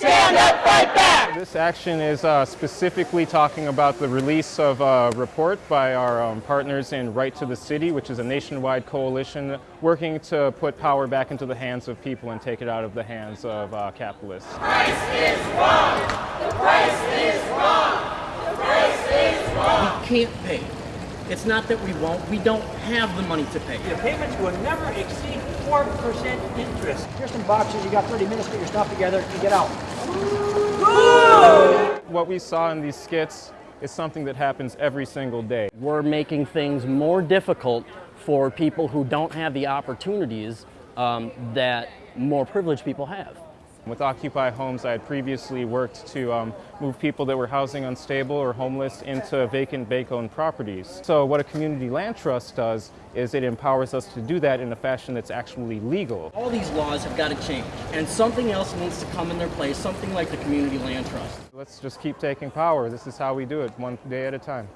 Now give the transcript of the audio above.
This action is uh, specifically talking about the release of a report by our um, partners in Right to the City, which is a nationwide coalition working to put power back into the hands of people and take it out of the hands of uh, capitalists. price is wrong. The price is wrong. The price is wrong. We can't pay. It's not that we won't, we don't have the money to pay. The payments will never exceed 4% interest. Here's some boxes, you got 30 minutes to get your stuff together and get out. What we saw in these skits is something that happens every single day. We're making things more difficult for people who don't have the opportunities um, that more privileged people have. With Occupy Homes, I had previously worked to um, move people that were housing unstable or homeless into vacant bank-owned properties. So what a community land trust does is it empowers us to do that in a fashion that's actually legal. All these laws have got to change, and something else needs to come in their place, something like the Community Land Trust. Let's just keep taking power. This is how we do it, one day at a time.